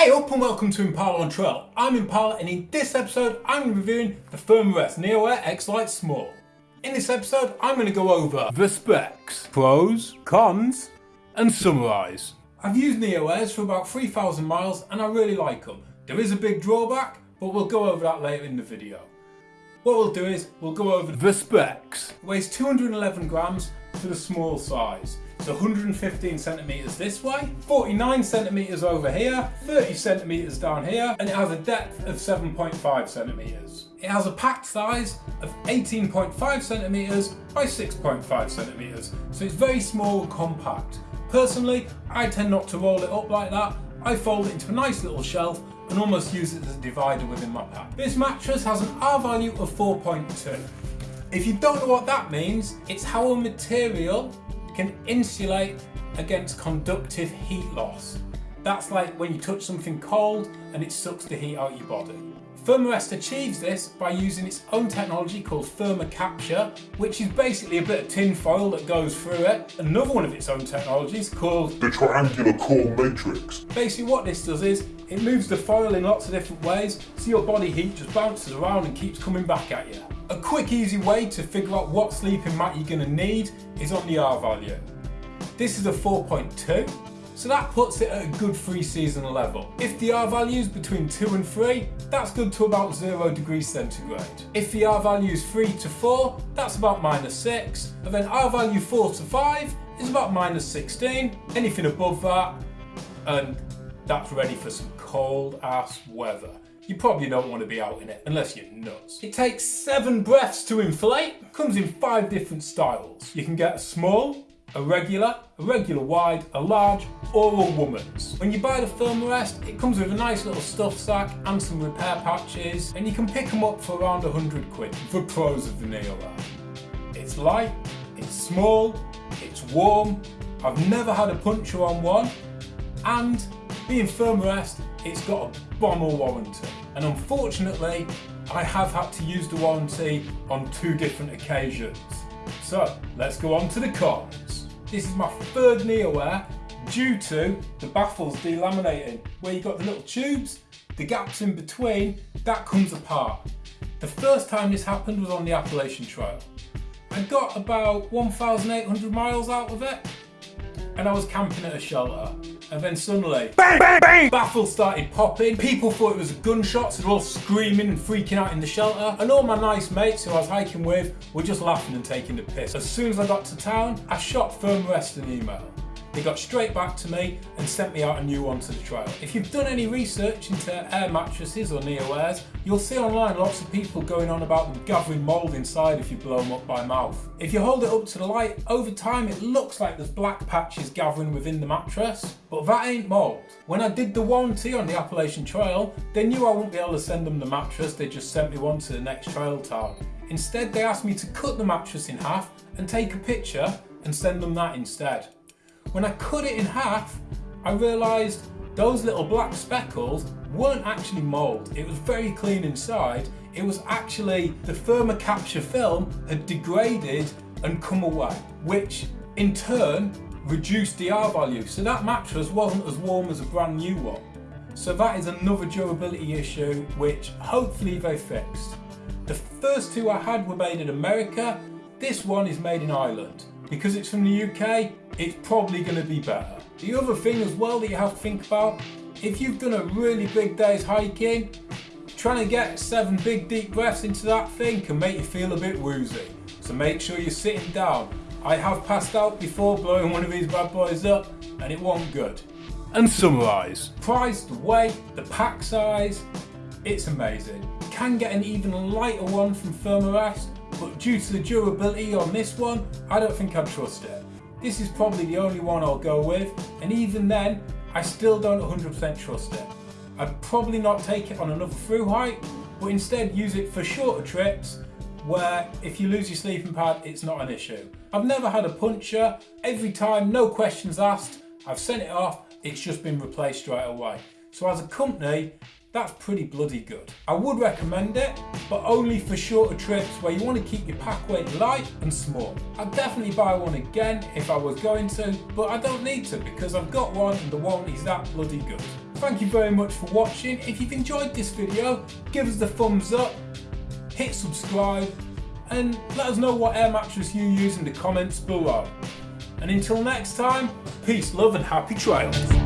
Hey up and welcome to Impala on Trail. I'm Impala and in this episode I'm reviewing the Thermarest NeoAir X-Lite Small. In this episode I'm going to go over the specs, pros, cons and summarise. I've used NeoAirs for about 3000 miles and I really like them. There is a big drawback but we'll go over that later in the video. What we'll do is we'll go over the specs. It weighs 211 grams for the small size. It's 115 centimeters this way, 49 centimeters over here, 30 centimeters down here, and it has a depth of 7.5 centimeters. It has a packed size of 18.5 centimeters by 6.5 centimeters, so it's very small and compact. Personally, I tend not to roll it up like that. I fold it into a nice little shelf and almost use it as a divider within my pack. This mattress has an R value of 4.2. If you don't know what that means, it's how a material can insulate against conductive heat loss. That's like when you touch something cold and it sucks the heat out your body. Thermarest achieves this by using its own technology called ThermaCapture, which is basically a bit of tin foil that goes through it. Another one of its own technologies called the triangular core matrix. Basically what this does is, it moves the foil in lots of different ways, so your body heat just bounces around and keeps coming back at you. A quick easy way to figure out what sleeping mat you're going to need is on the R value. This is a 4.2, so that puts it at a good free season level. If the R value is between 2 and 3, that's good to about 0 degrees centigrade. If the R value is 3 to 4, that's about minus 6, and then R value 4 to 5 is about minus 16. Anything above that, and that's ready for some cold ass weather you probably don't want to be out in it unless you're nuts. It takes seven breaths to inflate, comes in five different styles. You can get a small, a regular, a regular wide, a large or a woman's. When you buy the Thermarest, it comes with a nice little stuff sack and some repair patches and you can pick them up for around 100 quid for pros of the Neo It's light, it's small, it's warm, I've never had a puncture on one and being Thermarest, it's got a bomber warranty. And unfortunately, I have had to use the warranty on two different occasions. So let's go on to the cons. This is my third NeoAir due to the baffles delaminating, where you've got the little tubes, the gaps in between, that comes apart. The first time this happened was on the Appalachian Trail. I got about 1,800 miles out of it and I was camping at a shelter and then suddenly, bang, bang, bang, baffles started popping. People thought it was a gunshot, so they're all screaming and freaking out in the shelter. And all my nice mates who I was hiking with were just laughing and taking the piss. As soon as I got to town, I shot Thermarest an email. They got straight back to me and sent me out a new one to the trail. If you've done any research into air mattresses or neo-airs, you'll see online lots of people going on about them gathering mould inside if you blow them up by mouth. If you hold it up to the light, over time it looks like there's black patches gathering within the mattress, but that ain't mould. When I did the warranty on the Appalachian Trail, they knew I wouldn't be able to send them the mattress, they just sent me one to the next trail town. Instead they asked me to cut the mattress in half and take a picture and send them that instead. When I cut it in half, I realised those little black speckles weren't actually mould. It was very clean inside. It was actually the ThermaCapture film had degraded and come away, which in turn reduced the R value. So that mattress wasn't as warm as a brand new one. So that is another durability issue, which hopefully they fixed. The first two I had were made in America. This one is made in Ireland. Because it's from the UK, it's probably going to be better. The other thing as well that you have to think about, if you've done a really big day's hiking, trying to get seven big deep breaths into that thing can make you feel a bit woozy. So make sure you're sitting down. I have passed out before blowing one of these bad boys up and it wasn't good. And summarise. Price, the weight, the pack size, it's amazing. can get an even lighter one from Thermarest but due to the durability on this one, I don't think I'd trust it. This is probably the only one I'll go with, and even then, I still don't 100% trust it. I'd probably not take it on another through hike, but instead use it for shorter trips where if you lose your sleeping pad, it's not an issue. I've never had a puncture. Every time, no questions asked, I've sent it off, it's just been replaced straight away. So as a company, that's pretty bloody good. I would recommend it, but only for shorter trips where you want to keep your pack weight light and small. I'd definitely buy one again if I was going to, but I don't need to because I've got one and the one is that bloody good. Thank you very much for watching. If you've enjoyed this video, give us the thumbs up, hit subscribe, and let us know what air mattress you use in the comments below. And until next time, peace, love and happy trails.